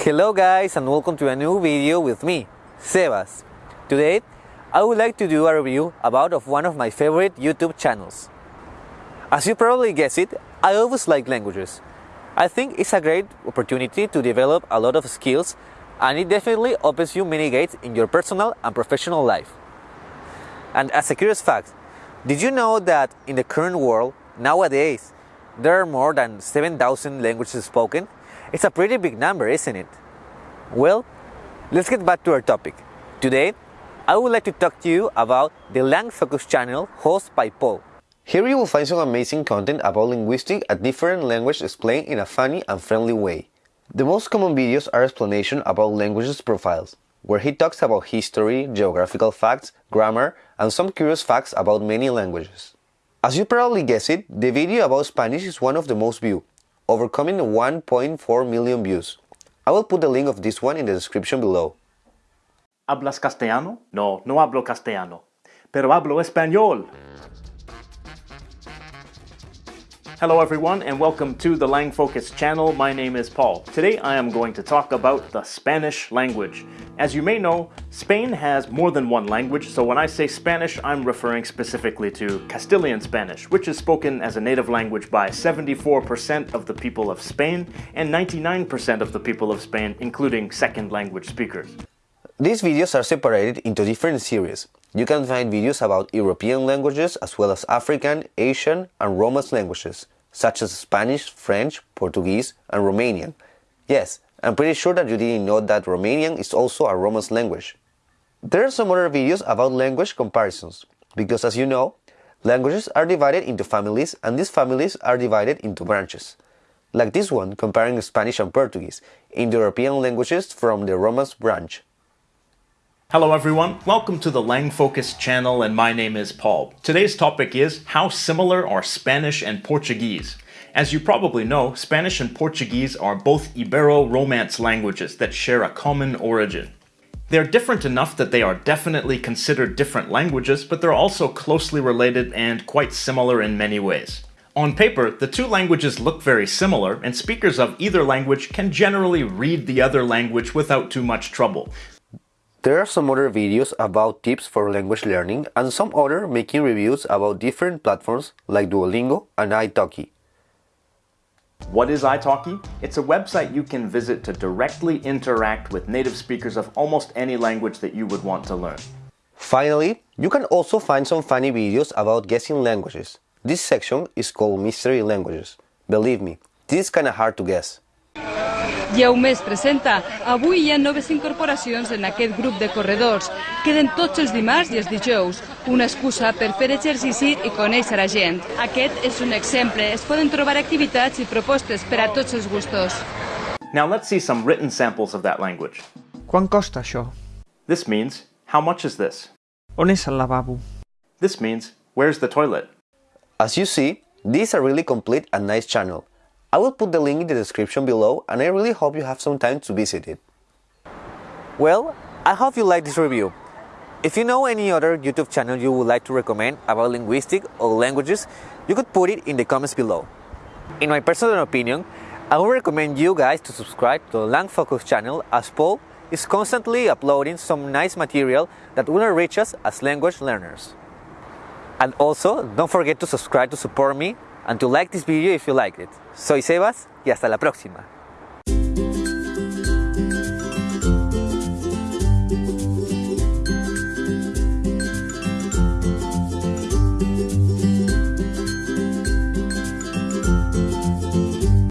Hello guys and welcome to a new video with me, Sebas. Today, I would like to do a review about of one of my favorite YouTube channels. As you probably guessed it, I always like languages. I think it's a great opportunity to develop a lot of skills and it definitely opens you many gates in your personal and professional life. And as a curious fact, did you know that in the current world, nowadays, there are more than 7,000 languages spoken? It's a pretty big number, isn't it? Well, let's get back to our topic. Today, I would like to talk to you about the Langfocus channel hosted by Paul. Here you will find some amazing content about linguistics a different language explained in a funny and friendly way. The most common videos are explanations about languages profiles, where he talks about history, geographical facts, grammar, and some curious facts about many languages. As you probably guessed it, the video about Spanish is one of the most viewed, overcoming 1.4 million views. I will put the link of this one in the description below. ¿Hablas castellano? No, no hablo castellano. Pero hablo español. Hello everyone and welcome to the Langfocus channel. My name is Paul. Today I am going to talk about the Spanish language. As you may know, Spain has more than one language, so when I say Spanish, I'm referring specifically to Castilian Spanish, which is spoken as a native language by 74% of the people of Spain and 99% of the people of Spain, including second language speakers. These videos are separated into different series. You can find videos about European languages as well as African, Asian, and Romance languages, such as Spanish, French, Portuguese, and Romanian. Yes, I'm pretty sure that you didn't know that Romanian is also a Romance language. There are some other videos about language comparisons, because as you know, languages are divided into families and these families are divided into branches. Like this one comparing Spanish and Portuguese, Indo-European languages from the Romance branch. Hello everyone, welcome to the Langfocus channel and my name is Paul. Today's topic is how similar are Spanish and Portuguese? As you probably know, Spanish and Portuguese are both Ibero-Romance languages that share a common origin. They're different enough that they are definitely considered different languages, but they're also closely related and quite similar in many ways. On paper, the two languages look very similar, and speakers of either language can generally read the other language without too much trouble. There are some other videos about tips for language learning and some other making reviews about different platforms like Duolingo and italki. What is italki? It's a website you can visit to directly interact with native speakers of almost any language that you would want to learn. Finally, you can also find some funny videos about guessing languages. This section is called Mystery Languages. Believe me, this is kinda hard to guess. Es presenta. Avui hi ha noves incorporacions en aquest grup de corredors. Queden tots els dimarts i els dijous. Una excusa per fer exercici i conèixer a gent. Aquest és un exemple. Es poden trobar activitats i propostes per a tots els gustos. Now let's see some written samples of that language. Quant costa això? This means, how much is this? On és el lavabo? This means, where's the toilet? As you see, this is a really complete and nice channel. I will put the link in the description below and I really hope you have some time to visit it. Well, I hope you like this review. If you know any other YouTube channel you would like to recommend about linguistics or languages, you could put it in the comments below. In my personal opinion, I would recommend you guys to subscribe to the Langfocus channel as Paul is constantly uploading some nice material that will enrich us as language learners. And also, don't forget to subscribe to support me and to like this video if you liked it. Soy Sebas y hasta la próxima.